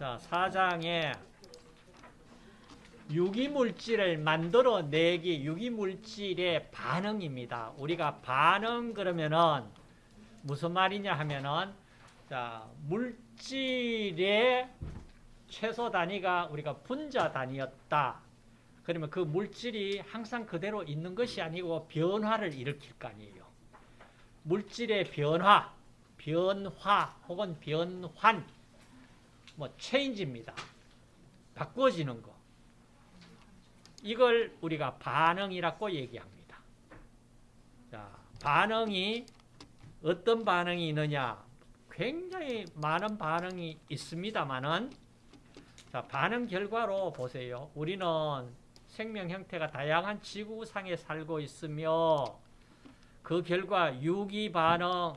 자, 사장에 유기물질을 만들어내기 유기물질의 반응입니다. 우리가 반응 그러면은 무슨 말이냐 하면은 자, 물질의 최소 단위가 우리가 분자 단위였다. 그러면 그 물질이 항상 그대로 있는 것이 아니고 변화를 일으킬 거 아니에요. 물질의 변화, 변화 혹은 변환, 뭐 체인지입니다. 바꿔지는 거. 이걸 우리가 반응이라고 얘기합니다. 자, 반응이 어떤 반응이 있느냐? 굉장히 많은 반응이 있습니다만은 자, 반응 결과로 보세요. 우리는 생명 형태가 다양한 지구상에 살고 있으며 그 결과 유기 반응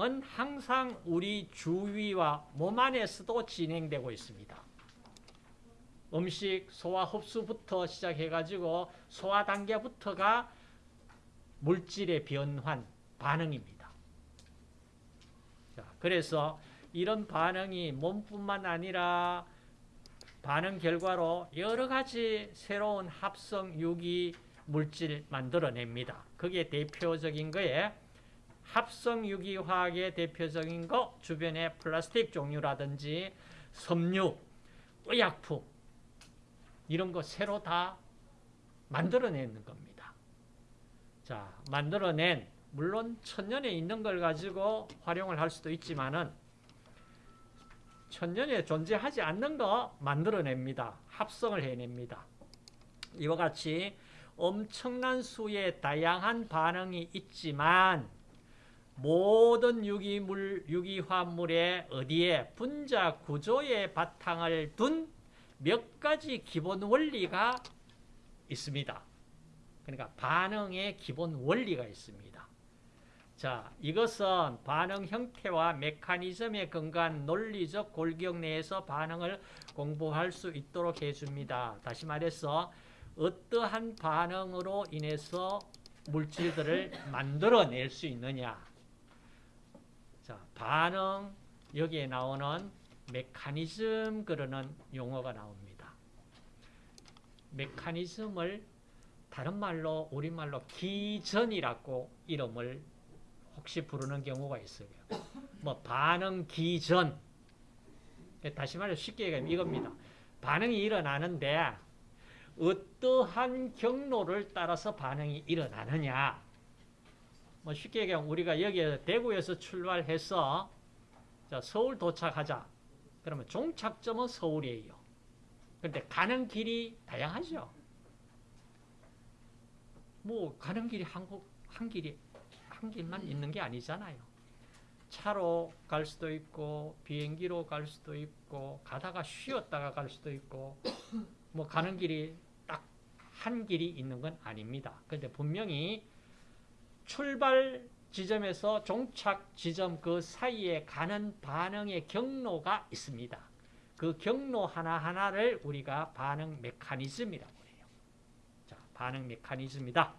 은 항상 우리 주위와 몸 안에서도 진행되고 있습니다. 음식 소화 흡수부터 시작해가지고 소화 단계부터가 물질의 변환 반응입니다. 자, 그래서 이런 반응이 몸뿐만 아니라 반응 결과로 여러 가지 새로운 합성 유기 물질 만들어냅니다. 그게 대표적인 거에 합성 유기 화학의 대표적인 거 주변에 플라스틱 종류라든지 섬유, 의약품 이런 거 새로 다 만들어내는 겁니다. 자, 만들어낸 물론 천년에 있는 걸 가지고 활용을 할 수도 있지만은 천년에 존재하지 않는 거 만들어냅니다. 합성을 해냅니다. 이와 같이 엄청난 수의 다양한 반응이 있지만 모든 유기물, 유기화물의 어디에 분자 구조의 바탕을 둔 몇 가지 기본 원리가 있습니다. 그러니까 반응의 기본 원리가 있습니다. 자, 이것은 반응 형태와 메커니즘에 근거한 논리적 골격 내에서 반응을 공부할 수 있도록 해줍니다. 다시 말해서 어떠한 반응으로 인해서 물질들을 만들어낼 수 있느냐. 자, 반응 여기에 나오는 메커니즘 그러는 용어가 나옵니다. 메커니즘을 다른 말로 우리말로 기전이라고 이름을 혹시 부르는 경우가 있어요. 뭐 반응 기전 다시 말해 쉽게 얘기하면 이겁니다. 반응이 일어나는데 어떠한 경로를 따라서 반응이 일어나느냐 뭐 쉽게 얘기하면 우리가 여기 대구에서 출발해서 서울 도착하자 그러면 종착점은 서울이에요. 그런데 가는 길이 다양하죠. 뭐 가는 길이 한국 한 길이 한 길만 있는 게 아니잖아요. 차로 갈 수도 있고 비행기로 갈 수도 있고 가다가 쉬었다가 갈 수도 있고 뭐 가는 길이 딱 한 길이 있는 건 아닙니다. 그런데 분명히 출발 지점에서 종착 지점 그 사이에 가는 반응의 경로가 있습니다. 그 경로 하나하나를 우리가 반응 메커니즘이라고 해요. 자, 반응 메커니즘이다.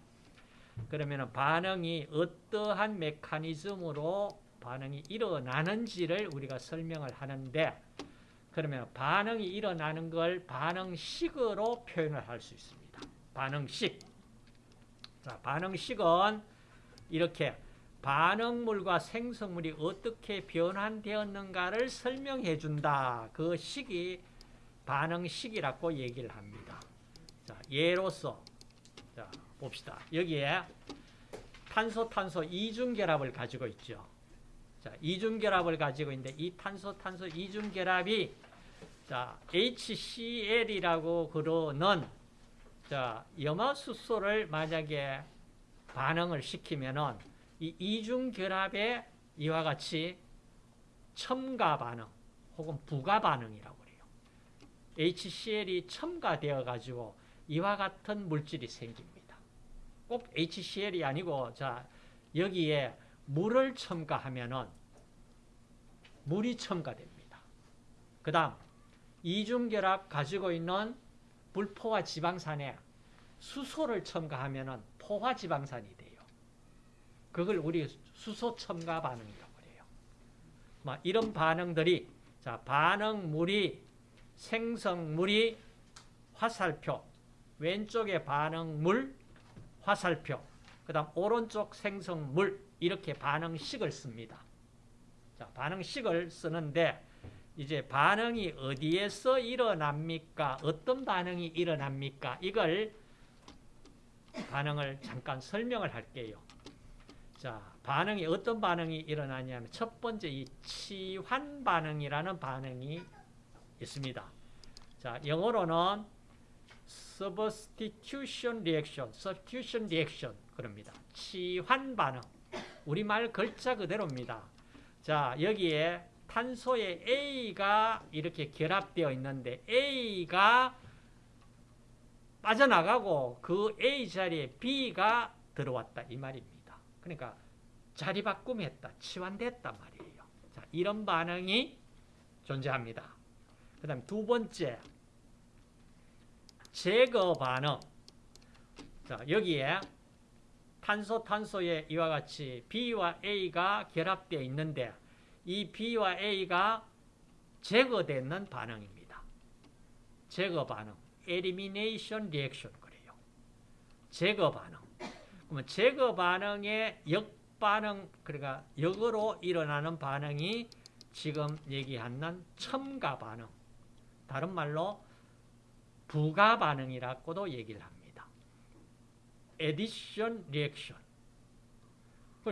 그러면 반응이 어떠한 메커니즘으로 반응이 일어나는지를 우리가 설명을 하는데 그러면 반응이 일어나는 걸 반응식으로 표현을 할 수 있습니다. 반응식. 자, 반응식은 이렇게 반응물과 생성물이 어떻게 변환되었는가를 설명해 준다. 그 식이 반응식이라고 얘기를 합니다. 자, 예로서 자, 봅시다. 여기에 탄소 탄소 이중 결합을 가지고 있죠. 자, 이중 결합을 가지고 있는데 이 탄소 탄소 이중 결합이 자, HCl이라고 그러는 자, 염화수소를 만약에 반응을 시키면은 이 이중 결합의 이와 같이 첨가 반응 혹은 부가 반응이라고 그래요. HCl이 첨가되어 가지고 이와 같은 물질이 생깁니다. 꼭 HCl이 아니고 자 여기에 물을 첨가하면은 물이 첨가됩니다. 그다음 이중 결합 가지고 있는 불포화 지방산에 수소를 첨가하면은 포화 지방산이 돼요. 그걸 우리 수소 첨가 반응이라고 그래요. 막 이런 반응들이 자 반응물이 생성물이 화살표, 왼쪽에 반응물, 화살표, 그 다음 오른쪽 생성물 이렇게 반응식을 씁니다. 자, 반응식을 쓰는데 이제 반응이 어디에서 일어납니까? 어떤 반응이 일어납니까? 이걸 반응을 잠깐 설명을 할게요. 자, 반응이 어떤 반응이 일어나냐면 첫 번째 이 치환 반응이라는 반응이 있습니다. 자, 영어로는 substitution reaction, substitution reaction 그럽니다. 치환 반응. 우리말 글자 그대로입니다. 자, 여기에 탄소의 A가 이렇게 결합되어 있는데 A가 빠져나가고 그 A 자리에 B가 들어왔다 이 말입니다. 그러니까 자리 바꿈했다, 치환됐단 말이에요. 자, 이런 반응이 존재합니다. 그 다음 두 번째 제거 반응. 자, 여기에 탄소, 탄소에 이와 같이 B와 A가 결합되어 있는데 이 B와 A가 제거되는 반응입니다. 제거 반응. Elimination reaction 그래요. 제거 반응. 그러면 제거 반응의 역반응, 그러니까 역으로 일어나는 반응이 지금 얘기하는 첨가 반응. 다른 말로 부가 반응이라고도 얘기를 합니다. addition reaction.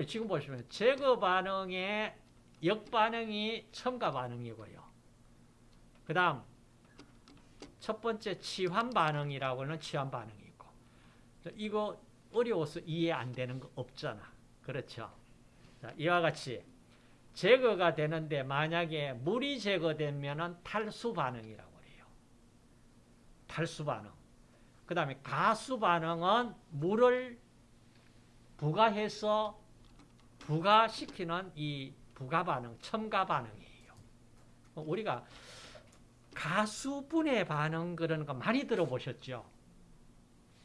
지금 보시면 제거 반응의 역반응이 첨가 반응이고요. 그 다음 첫 번째 치환 반응이라고는 치환 반응이 있고 이거 어려워서 이해 안 되는 거 없잖아. 그렇죠? 자, 이와 같이 제거가 되는데 만약에 물이 제거되면 탈수 반응이라고 해요. 탈수 반응. 그 다음에 가수 반응은 물을 부가해서 부가시키는 이 부가 반응, 첨가 반응이에요. 우리가 가수분해 반응 그런 거 많이 들어보셨죠?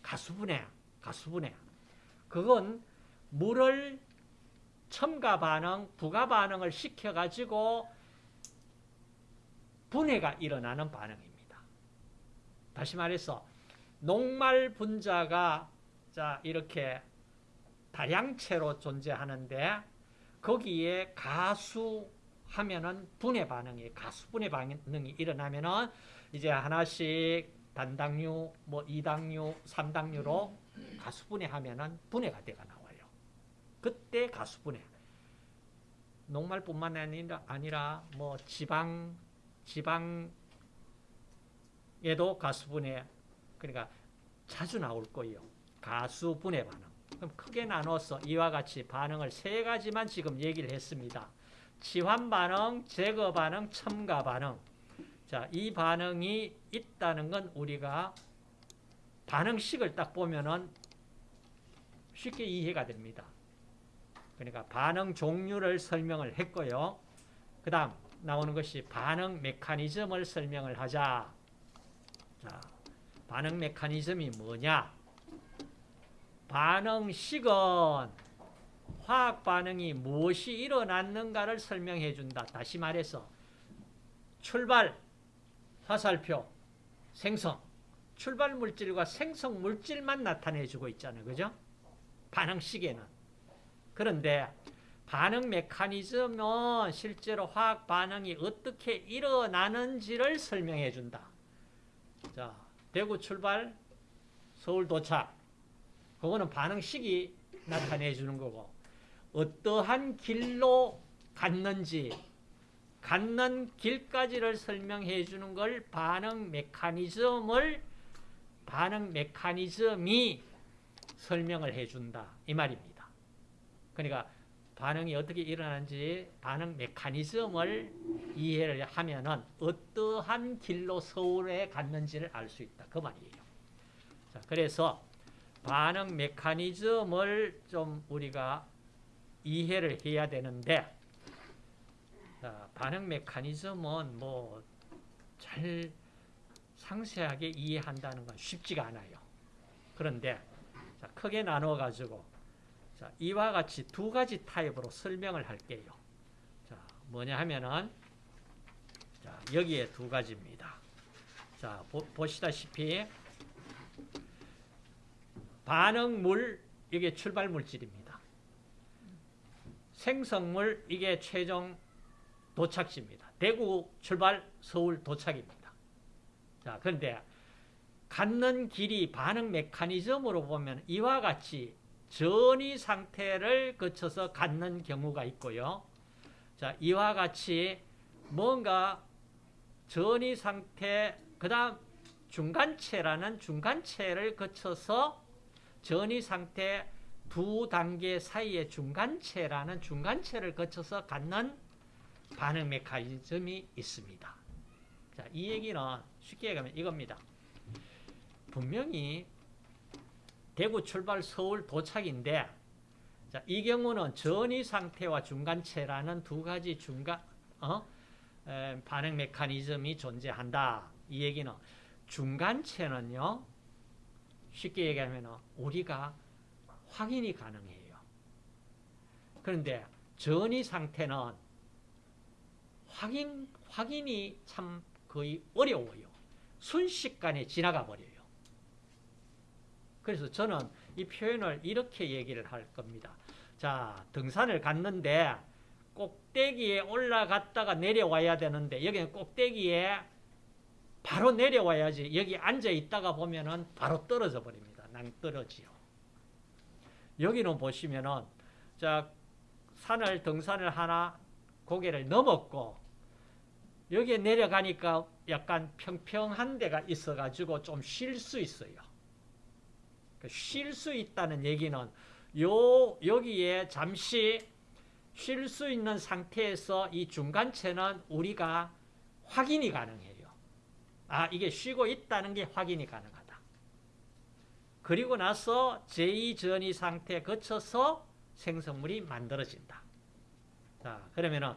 가수분해, 가수분해. 그건 물을 첨가 반응, 부가 반응을 시켜가지고 분해가 일어나는 반응입니다. 다시 말해서 녹말 분자가 자 이렇게 다량체로 존재하는데 거기에 가수 하면은 분해 반응이 가수 분해 반응이 일어나면은 이제 하나씩 단당류, 뭐 이당류, 삼당류로 가수 분해하면은 분해가 돼가 나와요. 그때 가수 분해. 녹말뿐만 아니라 아니라 뭐 지방 지방에도 가수 분해 그러니까 자주 나올 거예요. 가수 분해 반응. 그럼 크게 나눠서 이와 같이 반응을 세 가지만 지금 얘기를 했습니다. 치환 반응, 제거 반응, 첨가 반응. 자, 이 반응이 있다는 건 우리가 반응식을 딱 보면은 쉽게 이해가 됩니다. 그러니까 반응 종류를 설명을 했고요. 그 다음 나오는 것이 반응 메커니즘을 설명을 하자. 자, 반응 메커니즘이 뭐냐? 반응식은 화학 반응이 무엇이 일어났는가를 설명해 준다. 다시 말해서 출발, 화살표, 생성. 출발 물질과 생성 물질만 나타내 주고 있잖아요. 그죠? 반응식에는. 그런데 반응 메커니즘은 실제로 화학 반응이 어떻게 일어나는지를 설명해 준다. 자, 대구 출발, 서울 도착. 그거는 반응식이 나타내 주는 거고 어떠한 길로 갔는지 갔는 길까지를 설명해 주는 걸 반응 메커니즘을 반응 메커니즘이 설명을 해 준다 이 말입니다. 그러니까 반응이 어떻게 일어나는지 반응 메커니즘을 이해를 하면은 어떠한 길로 서울에 갔는지를 알 수 있다 그 말이에요. 자, 그래서 반응 메커니즘을 좀 우리가 이해를 해야 되는데 자, 반응 메커니즘은 뭐 잘 상세하게 이해한다는 건 쉽지가 않아요. 그런데 자, 크게 나눠 가지고 자, 이와 같이 두 가지 타입으로 설명을 할게요. 자, 뭐냐 하면은 자, 여기에 두 가지입니다. 자, 보, 보시다시피 반응물 이게 출발 물질입니다. 생성물 이게 최종 도착지입니다. 대구 출발 서울 도착입니다. 자, 그런데 갖는 길이 반응 메커니즘으로 보면 이와 같이 전이 상태를 거쳐서 갖는 경우가 있고요. 자, 이와 같이 뭔가 전이 상태, 그 다음 중간체라는 중간체를 거쳐서 전이 상태 두 단계 사이의 중간체라는 중간체를 거쳐서 갖는 반응 메커니즘이 있습니다. 자, 이 얘기는 쉽게 얘기하면 이겁니다. 분명히 대구 출발 서울 도착인데 자, 이 경우는 전이 상태와 중간체라는 두 가지 중간 어? 에, 반응 메커니즘이 존재한다. 이 얘기는 중간체는요. 쉽게 얘기하면 우리가 확인이 가능해요. 그런데 전이 상태는 확인, 확인이 참 거의 어려워요. 순식간에 지나가 버려요. 그래서 저는 이 표현을 이렇게 얘기를 할 겁니다. 자, 등산을 갔는데 꼭대기에 올라갔다가 내려와야 되는데 여기는 꼭대기에 바로 내려와야지 여기 앉아 있다가 보면은 바로 떨어져 버립니다. 낭떨어지요. 여기는 보시면은 자 산을 등산을 하나 고개를 넘었고 여기에 내려가니까 약간 평평한 데가 있어 가지고 좀 쉴 수 있어요. 쉴 수 있다는 얘기는 요 여기에 잠시 쉴 수 있는 상태에서 이 중간체는 우리가 확인이 가능해요. 아, 이게 쉬고 있다는 게 확인이 가능하다. 그리고 나서 제2전이 상태 거쳐서 생성물이 만들어진다. 자, 그러면은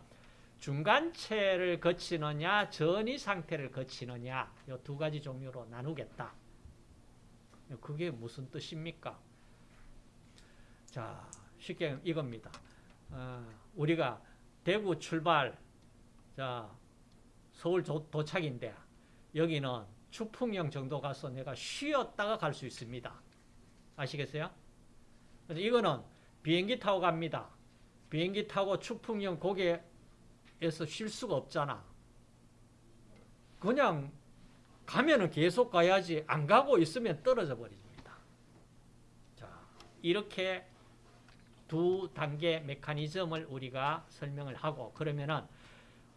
중간체를 거치느냐, 전이 상태를 거치느냐, 이 두 가지 종류로 나누겠다. 그게 무슨 뜻입니까? 자, 쉽게 이겁니다. 어, 우리가 대구 출발, 자, 서울 도, 도착인데, 여기는 추풍령 정도 가서 내가 쉬었다가 갈 수 있습니다. 아시겠어요? 그래서 이거는 비행기 타고 갑니다. 비행기 타고 추풍령 고개에서 쉴 수가 없잖아. 그냥 가면은 계속 가야지 안 가고 있으면 떨어져 버립니다. 자, 이렇게 두 단계 메커니즘을 우리가 설명을 하고 그러면은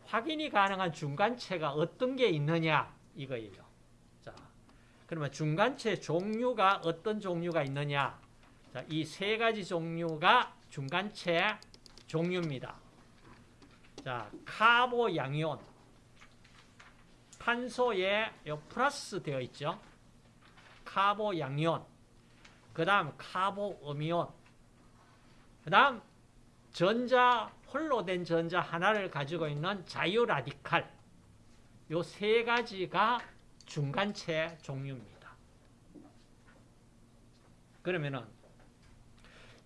확인이 가능한 중간체가 어떤 게 있느냐 이거예요. 자, 그러면 중간체 종류가 어떤 종류가 있느냐? 자, 이세 가지 종류가 중간체 종류입니다. 자, 카보 양이온. 탄소에 요 플러스 되어 있죠. 카보 양이온. 그 다음 카보 음이온. 그 다음 전자, 홀로 된 전자 하나를 가지고 있는 자유 라디칼. 요 세 가지가 중간체 종류입니다. 그러면은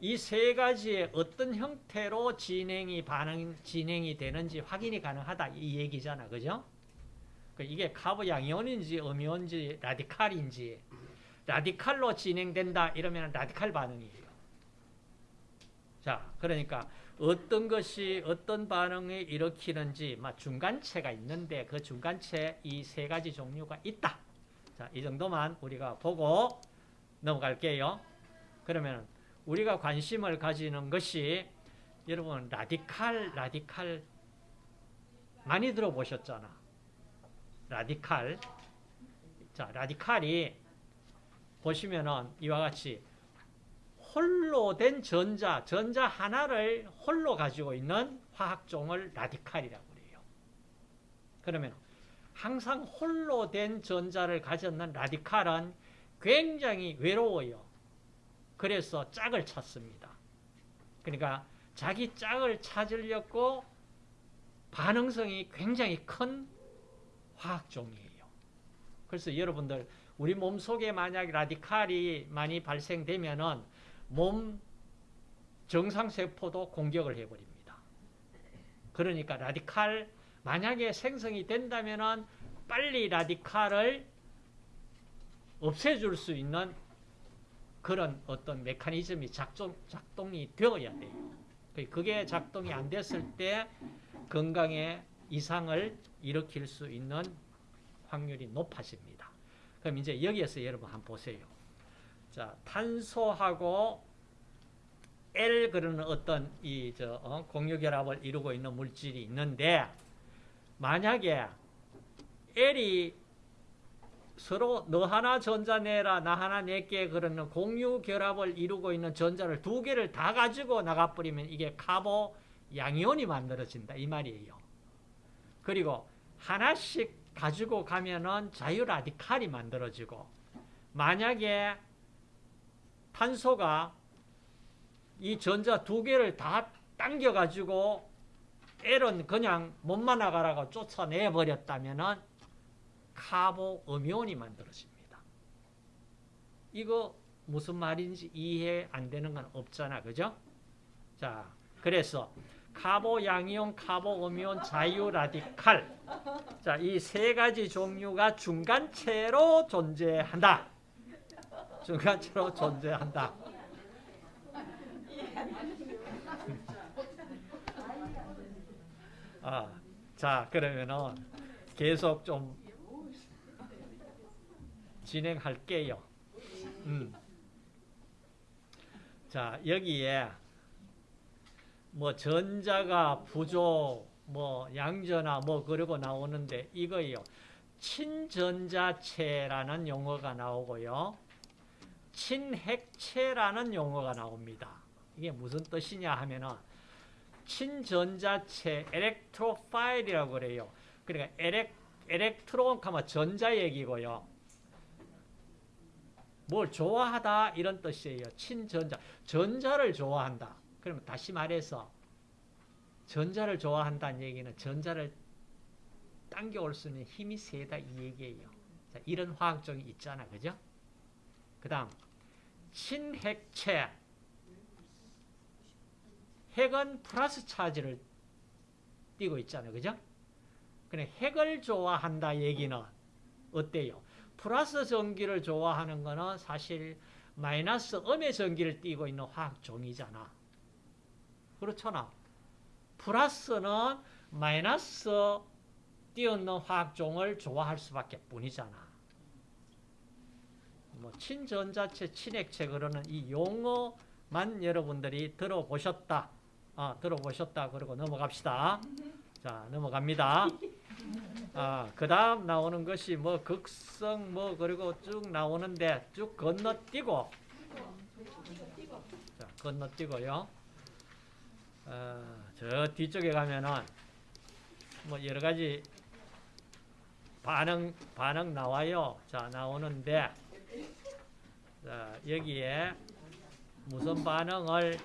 이 세 가지의 어떤 형태로 진행이 반응 진행이 되는지 확인이 가능하다 이 얘기잖아, 그죠? 이게 카보 양이온인지 음이온인지 라디칼인지 라디칼로 진행된다 이러면 라디칼 반응이에요. 자, 그러니까 어떤 것이 어떤 반응을 일으키는지 중간체가 있는데 그 중간체 이 세 가지 종류가 있다. 자, 이 정도만 우리가 보고 넘어갈게요. 그러면 우리가 관심을 가지는 것이 여러분 라디칼 라디칼 많이 들어보셨잖아. 라디칼. 자, 라디칼이 보시면은 이와 같이 홀로 된 전자, 전자 하나를 홀로 가지고 있는 화학종을 라디칼이라고 그래요. 그러면 항상 홀로 된 전자를 가졌는 라디칼은 굉장히 외로워요. 그래서 짝을 찾습니다. 그러니까 자기 짝을 찾으려고 반응성이 굉장히 큰 화학종이에요. 그래서 여러분들 우리 몸속에 만약 라디칼이 많이 발생되면은 몸 정상세포도 공격을 해버립니다. 그러니까 라디칼 만약에 생성이 된다면 빨리 라디칼을 없애줄 수 있는 그런 어떤 메커니즘이 작동, 작동이 되어야 돼요. 그게 작동이 안 됐을 때 건강에 이상을 일으킬 수 있는 확률이 높아집니다. 그럼 이제 여기에서 여러분 한번 보세요. 자, 탄소하고 L 그러는 어떤 이저 어, 공유결합을 이루고 있는 물질이 있는데 만약에 L이 서로 너 하나 전자 내라 나 하나 내게 그러는 공유 결합을 이루고 있는 전자를 두 개를 다 가지고 나가버리면 이게 카보 양이온이 만들어진다 이 말이에요. 그리고 하나씩 가지고 가면은 자유 라디칼이 만들어지고 만약에 탄소가 이 전자 두 개를 다 당겨 가지고 L은 그냥 못만 나가라고 쫓아내 버렸다면은 카보 음이온이 만들어집니다. 이거 무슨 말인지 이해 안 되는 건 없잖아. 그죠? 자, 그래서 카보 양이온, 카보 음이온, 자유 라디칼. 자, 이 세 가지 종류가 중간체로 존재한다. 중간체로 존재한다. 아, 자, 그러면은 계속 좀 진행할게요. 음. 자, 여기에 뭐 전자가 부족, 뭐 양전화 뭐 그러고 나오는데 이거요. 친전자체라는 용어가 나오고요. 친핵체라는 용어가 나옵니다. 이게 무슨 뜻이냐 하면은 친전자체, 엘렉트로파일이라고 그래요. 그러니까 엘렉, 엘렉트론 하면 전자 얘기고요. 뭘 좋아하다 이런 뜻이에요. 친전자. 전자를 좋아한다. 그러면 다시 말해서 전자를 좋아한다는 얘기는 전자를 당겨올 수 있는 힘이 세다 이 얘기예요. 자, 이런 화학적이 있잖아. 그죠? 그 다음 친핵체 핵은 플러스 차지를 띄고 있잖아요. 그죠? 그래 핵을 좋아한다 얘기는 어때요? 플러스 전기를 좋아하는 거는 사실 마이너스 음의 전기를 띄고 있는 화학 종이잖아. 그렇잖아. 플러스는 마이너스 띄어있는 화학종을 좋아할 수밖에 뿐이잖아. 뭐 친전자체, 친핵체 그러는 이 용어만 여러분들이 들어보셨다. 아, 들어보셨다. 그러고 넘어갑시다. 자, 넘어갑니다. 아, 그 다음 나오는 것이 뭐 극성 뭐 그리고 쭉 나오는데 쭉 건너뛰고 자, 건너뛰고요. 어, 저 뒤쪽에 가면은 뭐 여러 가지 반응 반응 나와요. 자, 나오는데 자, 여기에 무슨 반응을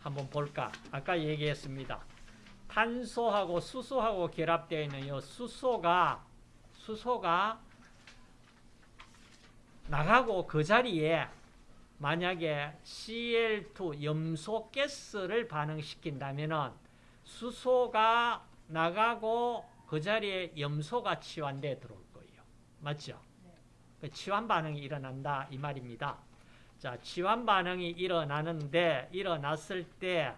한번 볼까? 아까 얘기했습니다. 탄소하고 수소하고 결합되어 있는 이 수소가 수소가 나가고 그 자리에 만약에 Cl2 염소 가스를 반응시킨다면은 수소가 나가고 그 자리에 염소가 치환돼 들어올 거예요. 맞죠? 그 치환 반응이 일어난다 이 말입니다. 자, 치환 반응이 일어나는데 일어났을 때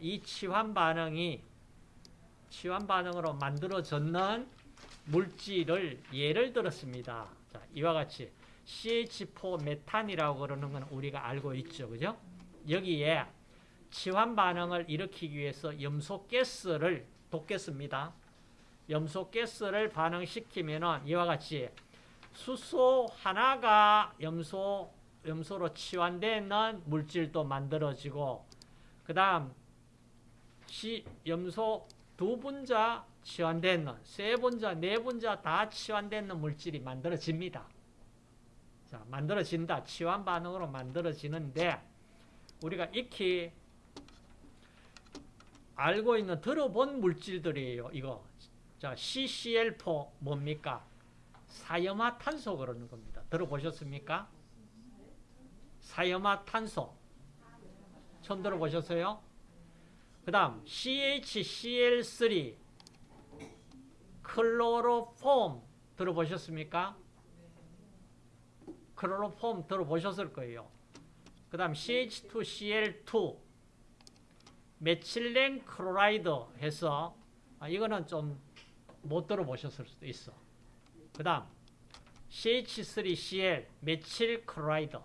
이 치환 반응이 치환 반응으로 만들어졌는 물질을 예를 들었습니다. 자, 이와 같이 CH4 메탄이라고 그러는 건 우리가 알고 있죠. 그죠? 여기에 치환 반응을 일으키기 위해서 염소 가스를 돕겠습니다. 염소 가스를 반응시키면은 이와 같이 수소 하나가 염소 염소로 치환되는 물질도 만들어지고 그 다음 염소 두 분자 치환되는 세 분자, 네 분자 다 치환되는 물질이 만들어집니다. 자, 만들어진다. 치환 반응으로 만들어지는데 우리가 익히 알고 있는 들어본 물질들이에요. 이거. 자, CCl4 뭡니까? 사염화탄소 그러는 겁니다. 들어보셨습니까? 사염화탄소. 처음 들어보셨어요? 그 다음 CHCl3 클로로폼 들어보셨습니까? 클로로폼 들어보셨을 거예요. 그 다음 CH2CL2 methylene chloride 해서 아, 이거는 좀 못 들어보셨을 수도 있어. 그 다음 CH3CL methyl chloride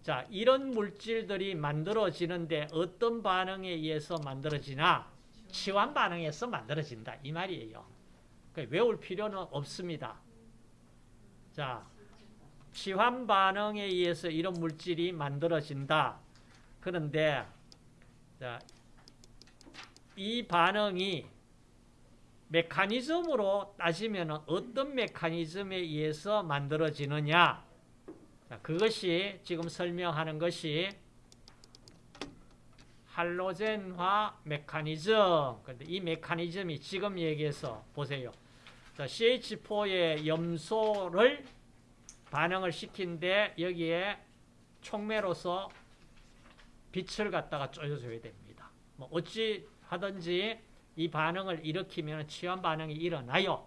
자 이런 물질들이 만들어지는데 어떤 반응에 의해서 만들어지나 치환 반응에서 만들어진다 이 말이에요. 그러니까 외울 필요는 없습니다. 자 치환 반응에 의해서 이런 물질이 만들어진다. 그런데 자, 이 반응이 메커니즘으로 따지면 어떤 메커니즘에 의해서 만들어지느냐? 자, 그것이 지금 설명하는 것이 할로젠화 메커니즘. 근데 이 메커니즘이 지금 얘기해서 보세요. 자, CH4의 염소를 반응을 시킨데 여기에 촉매로서 빛을 갖다가 쪼여줘야 됩니다. 뭐 어찌 하든지 이 반응을 일으키면 치환 반응이 일어나요.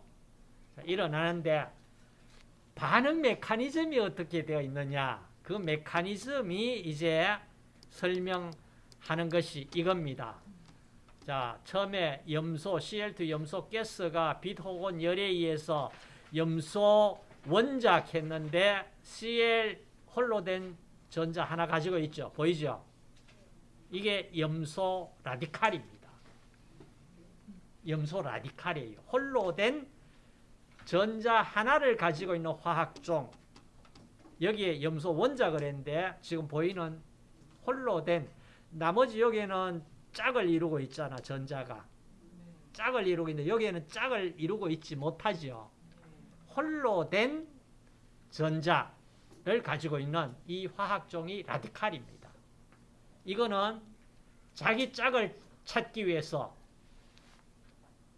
자, 일어나는데 반응 메커니즘이 어떻게 되어 있느냐? 그 메커니즘이 이제 설명하는 것이 이겁니다. 자, 처음에 염소, CL2 염소 가스가 빛 혹은 열에 의해서 염소 원작 했는데 CL 홀로 된 전자 하나 가지고 있죠. 보이죠? 이게 염소 라디칼입니다. 염소 라디칼이에요. 홀로 된 전자 하나를 가지고 있는 화학종. 여기에 염소 원작을 했는데 지금 보이는 홀로 된 나머지 여기에는 짝을 이루고 있잖아 전자가. 짝을 이루고 있는데 여기에는 짝을 이루고 있지 못하지요. 홀로 된 전자를 가지고 있는 이 화학종이 라디칼입니다. 이거는 자기 짝을 찾기 위해서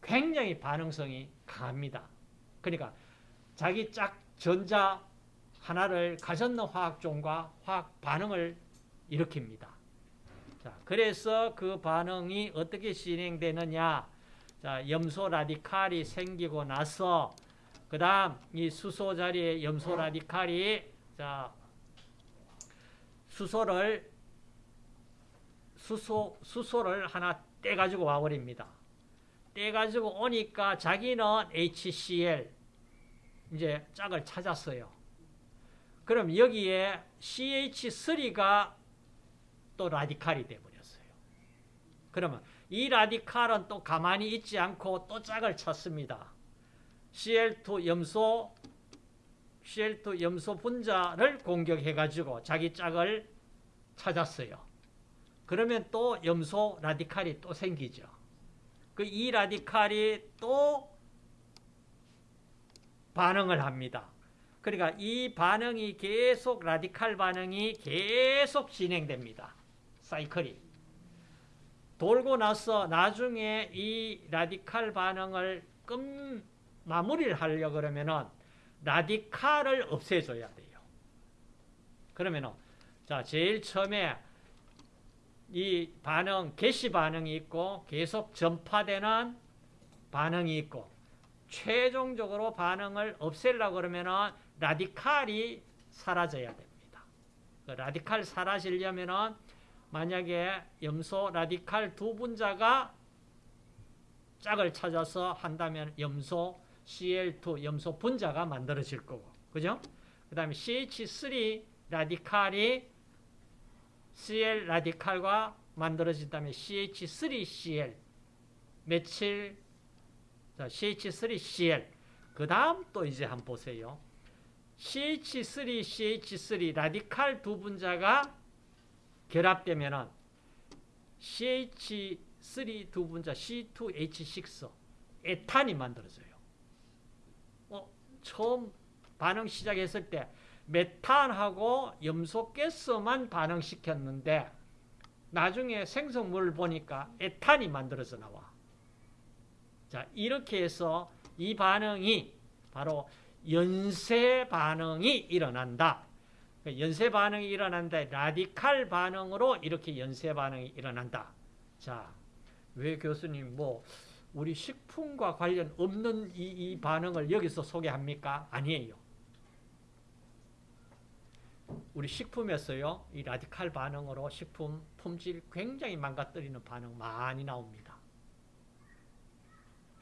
굉장히 반응성이 강합니다 그러니까 자기 짝 전자 하나를 가졌는 화학종과 화학 반응을 일으킵니다. 자, 그래서 그 반응이 어떻게 진행되느냐? 자, 염소 라디칼이 생기고 나서 그 다음 이 수소 자리에 염소 라디칼이 자 수소를 수소 수소를 하나 떼 가지고 와 버립니다. 떼 가지고 오니까 자기는 HCl 이제 짝을 찾았어요. 그럼 여기에 CH3가 또 라디칼이 되어버렸어요. 그러면 이 라디칼은 또 가만히 있지 않고 또 짝을 찾습니다. Cl2 염소 Cl2 염소 분자를 공격해가지고 자기 짝을 찾았어요. 그러면 또 염소 라디칼이 또 생기죠. 그 이 라디칼이 또 반응을 합니다. 그러니까 이 반응이 계속 라디칼 반응이 계속 진행됩니다. 사이클이. 돌고 나서 나중에 이 라디칼 반응을 끝 마무리를 하려 그러면은 라디칼을 없애줘야 돼요. 그러면은 자 제일 처음에 이 반응 개시 반응이 있고 계속 전파되는 반응이 있고 최종적으로 반응을 없애려고 그러면은 라디칼이 사라져야 됩니다. 그 라디칼 사라지려면은 만약에 염소 라디칼 두 분자가 짝을 찾아서 한다면 염소 Cl2 염소 분자가 만들어질 거고. 그죠? 그 다음에 CH3 라디칼이 Cl 라디칼과 만들어진다면 CH3Cl 메칠 자, CH3Cl. 그 다음 또 이제 한번 보세요. CH3, CH3 라디칼 두 분자가 결합되면은 CH3 두 분자 C2H6 에탄이 만들어져요. 어, 처음 반응 시작했을 때 메탄하고 염소가스만 반응시켰는데 나중에 생성물을 보니까 에탄이 만들어져 나와. 자, 이렇게 해서 이 반응이 바로 연쇄 반응이 일어난다. 연쇄 반응이 일어난다. 라디칼 반응으로 이렇게 연쇄 반응이 일어난다. 자, 왜 교수님 뭐 우리 식품과 관련 없는 이, 이 반응을 여기서 소개합니까? 아니에요. 우리 식품에서요, 이 라디칼 반응으로 식품 품질 굉장히 망가뜨리는 반응 많이 나옵니다.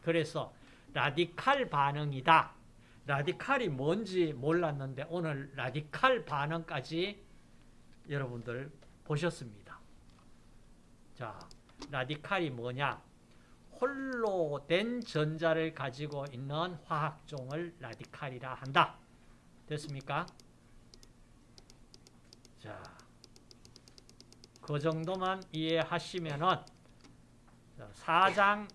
그래서 라디칼 반응이다. 라디칼이 뭔지 몰랐는데 오늘 라디칼 반응까지 여러분들 보셨습니다. 자, 라디칼이 뭐냐? 홀로 된 전자를 가지고 있는 화학종을 라디칼이라 한다. 됐습니까? 자, 그 정도만 이해하시면은 사장은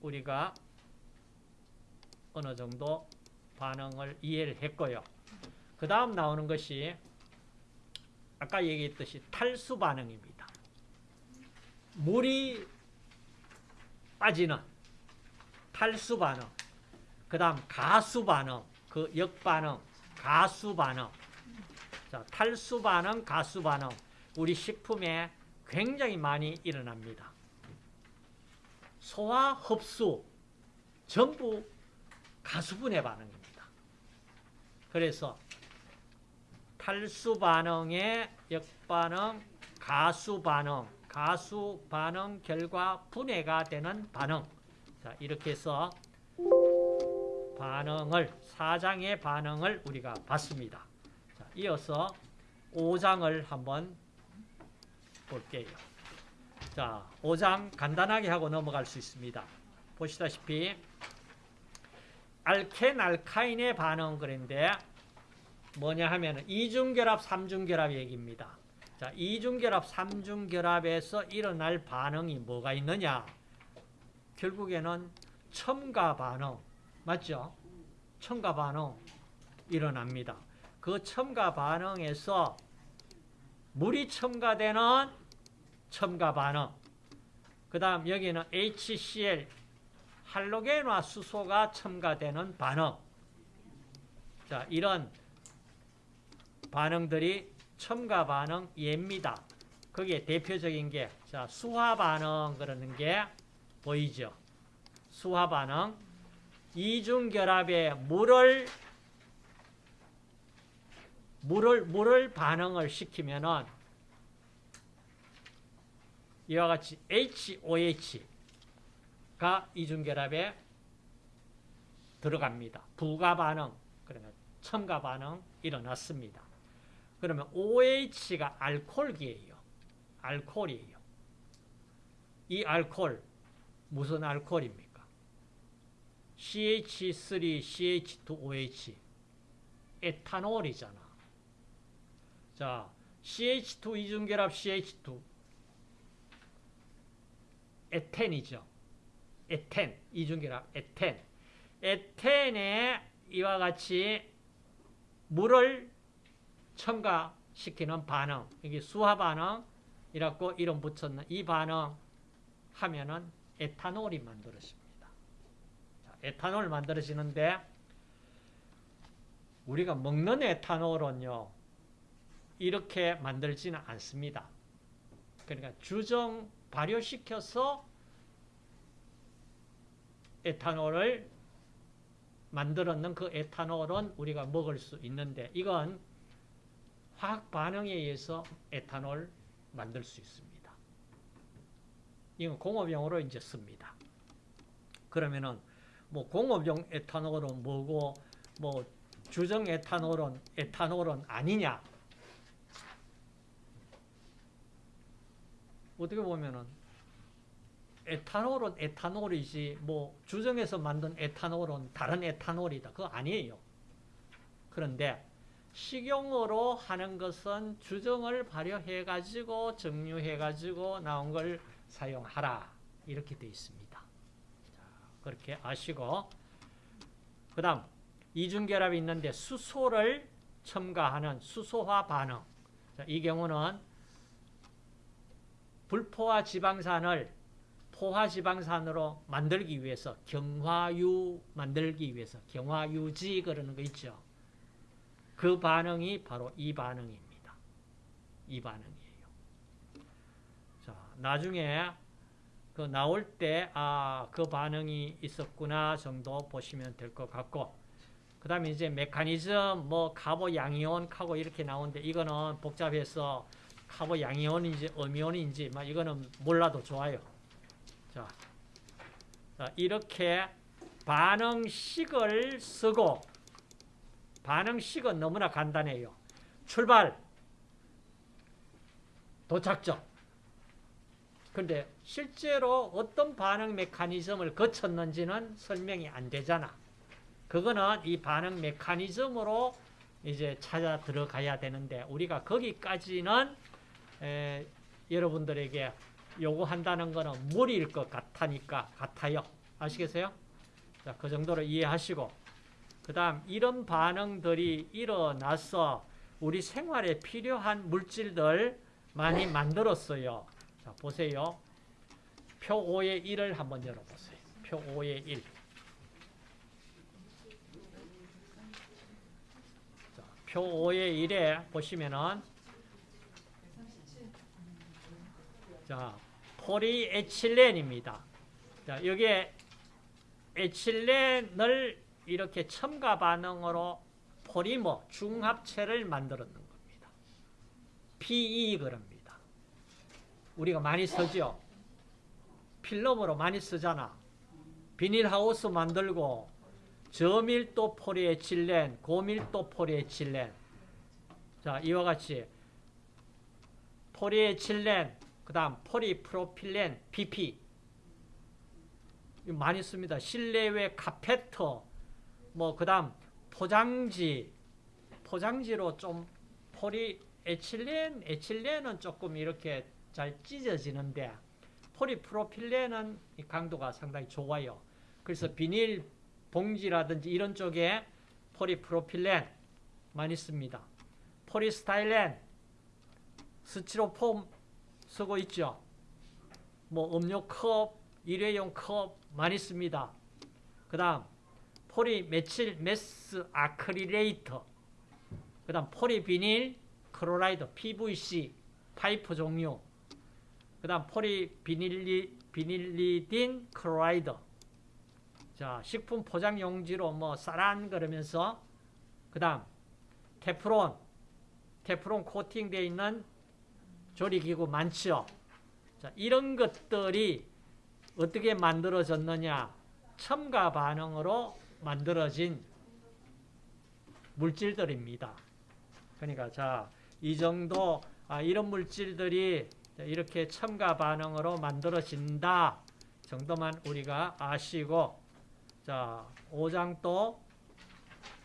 우리가 어느 정도 반응을 이해를 했고요. 그 다음 나오는 것이 아까 얘기했듯이 탈수 반응입니다. 물이 빠지는 탈수 반응, 그 다음 가수 반응, 그 역반응, 가수 반응. 자, 탈수 반응, 가수 반응. 우리 식품에 굉장히 많이 일어납니다. 소화, 흡수 전부 가수분해 반응입니다. 그래서 탈수 반응의 역반응, 가수 반응, 가수 반응 결과 분해가 되는 반응. 자, 이렇게 해서 반응을, 사장의 반응을 우리가 봤습니다. 자, 이어서 5장을 한번 볼게요. 자, 5장 간단하게 하고 넘어갈 수 있습니다. 보시다시피 알켄 알카인의 반응 그런데 뭐냐 하면 이중결합, 삼중결합 얘기입니다. 자, 이중결합, 삼중결합에서 일어날 반응이 뭐가 있느냐? 결국에는 첨가 반응, 맞죠? 첨가 반응 일어납니다. 그 첨가 반응에서 물이 첨가되는 첨가 반응, 그 다음 여기는 HCl, 할로겐화 수소가 첨가되는 반응. 자, 이런 반응들이 첨가 반응 예입니다. 거기에 대표적인 게, 자, 수화 반응 그러는 게 보이죠? 수화 반응. 이중결합에 물을, 물을, 물을 반응을 시키면은 이와 같이 HOH가 이중결합에 들어갑니다. 부가 반응, 그러면 첨가 반응 일어났습니다. 그러면 OH가 알코올기예요. 알코올이에요. 이 알코올 무슨 알코올입니까? CH3CH2OH 에탄올이잖아. 자, CH2 이중결합 CH2 에텐이죠. 에텐 이중결합 에텐 에텐에 이와 같이 물을 첨가시키는 반응, 여기 수화 반응이라고 이름 붙였는 이 반응 하면은 에탄올이 만들어집니다. 자, 에탄올 만들어지는데 우리가 먹는 에탄올은요 이렇게 만들지는 않습니다. 그러니까 주정 발효시켜서 에탄올을 만들었는 그 에탄올은 우리가 먹을 수 있는데 이건 화학 반응에 의해서 에탄올 만들 수 있습니다. 이건 공업용으로 이제 씁니다. 그러면은 뭐 공업용 에탄올은 뭐고 뭐 주정 에탄올은 에탄올은 아니냐? 어떻게 보면은 에탄올은 에탄올이지 뭐 주정에서 만든 에탄올은 다른 에탄올이다. 그거 아니에요. 그런데 식용으로 하는 것은 주정을 발효해 가지고 정류해 가지고 나온 걸 사용하라. 이렇게 되어 있습니다. 자, 그렇게 아시고 그 다음 이중결합이 있는데 수소를 첨가하는 수소화 반응. 자, 이 경우는 불포화 지방산을 포화 지방산으로 만들기 위해서 경화유 만들기 위해서 경화유지 그러는 거 있죠. 그 반응이 바로 이 반응입니다. 이 반응이에요. 자, 나중에 그 나올 때, 아, 그 반응이 있었구나 정도 보시면 될 것 같고, 그 다음에 이제 메커니즘, 뭐, 카보 양이온, 카고 이렇게 나오는데, 이거는 복잡해서 카보 양이온인지 음이온인지, 막 이거는 몰라도 좋아요. 자, 자, 이렇게 반응식을 쓰고, 반응식은 너무나 간단해요. 출발, 도착점. 근데 실제로 어떤 반응 메커니즘을 거쳤는지는 설명이 안 되잖아. 그거는 이 반응 메커니즘으로 이제 찾아 들어가야 되는데 우리가 거기까지는 에, 여러분들에게 요구한다는 거는 무리일 것 같으니까 같아요. 아시겠어요? 자, 그 정도로 이해하시고 그 다음 이런 반응들이 일어나서 우리 생활에 필요한 물질들 많이 만들었어요. 자, 보세요. 표 5의 1을 한번 열어보세요. 표 5의 1. 자, 표 5의 1에 보시면은 자, 폴리에틸렌입니다. 자, 여기에 에틸렌을 이렇게 첨가 반응으로 포리머 중합체를 만들었는 겁니다. PE 그럽니다. 우리가 많이 쓰죠. 필름으로 많이 쓰잖아. 비닐하우스 만들고 저밀도 포리에틸렌, 고밀도 포리에틸렌. 자, 이와 같이 포리에틸렌, 그 다음 포리프로필렌, PP. 많이 씁니다. 실내외 카페터, 뭐, 그 다음 포장지, 포장지로 좀 포리에틸렌, 에틸렌은 조금 이렇게 잘 찢어지는데 포리프로필렌은 강도가 상당히 좋아요. 그래서 비닐 봉지라든지 이런 쪽에 폴리프로필렌 많이 씁니다. polystyrene, 스티로폼 쓰고 있죠. 뭐 음료 컵, 일회용 컵 많이 씁니다. 그 다음 polymethyl methacrylate 그 다음 polyvinyl chloride PVC 파이프 종류 그 다음 poly vinyli vinylidene chloride 자 식품 포장 용지로 뭐 쌀안 그러면서 그 다음 테프론 테프론 코팅되어 있는 조리기구 많죠. 자, 이런 것들이 어떻게 만들어졌느냐? 첨가 반응으로 만들어진 물질들입니다. 그러니까 자, 이 정도 아, 이런 물질들이 이렇게 첨가 반응으로 만들어진다 정도만 우리가 아시고 자, 5장 또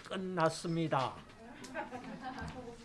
끝났습니다.